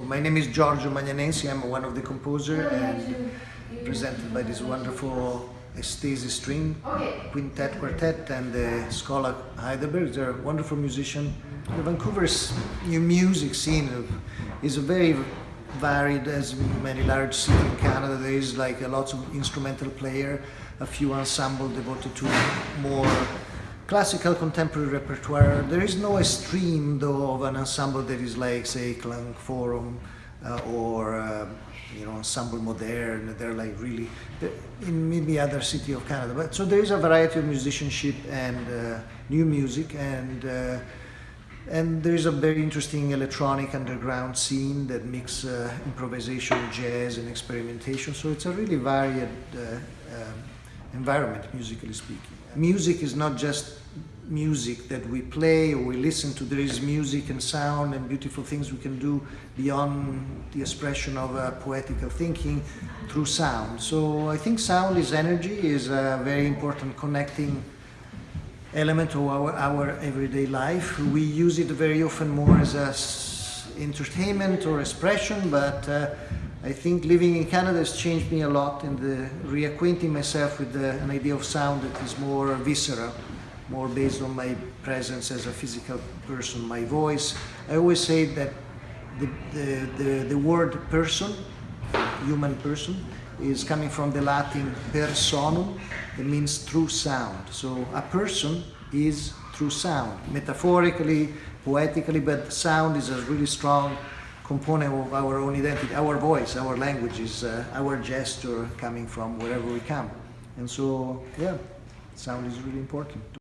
My name is Giorgio Magnanensi, I'm one of the composer and presented by this wonderful Aisthesis string quintet quartet and the Schola Heidelberg. They're a wonderful musician. The Vancouver's new music scene is a very varied as many large cities in Canada. There is like a lot of instrumental player, a few ensemble devoted to more classical contemporary repertoire. There is no extreme though of an ensemble that is like say Klangforum uh, or uh, you know ensemble modern. They're like really in maybe other city of Canada. But so there is a variety of musicianship and uh, new music and uh, and there is a very interesting electronic underground scene that mix uh, improvisation, jazz, and experimentation. So it's a really varied uh, um, environment, musically speaking. Music is not just music that we play or we listen to. There is music and sound and beautiful things we can do beyond the expression of uh, poetical thinking through sound. So I think sound is energy, is a very important connecting element of our, our everyday life. We use it very often more as a entertainment or expression, but uh, I think living in Canada has changed me a lot in the reacquainting myself with the, an idea of sound that is more visceral, more based on my presence as a physical person, my voice. I always say that the, the, the, the word person, human person, is coming from the Latin personum, that means through sound. So a person is through sound, metaphorically, poetically, but sound is a really strong component of our own identity. Our voice, our language is uh, our gesture coming from wherever we come. And so, yeah, sound is really important.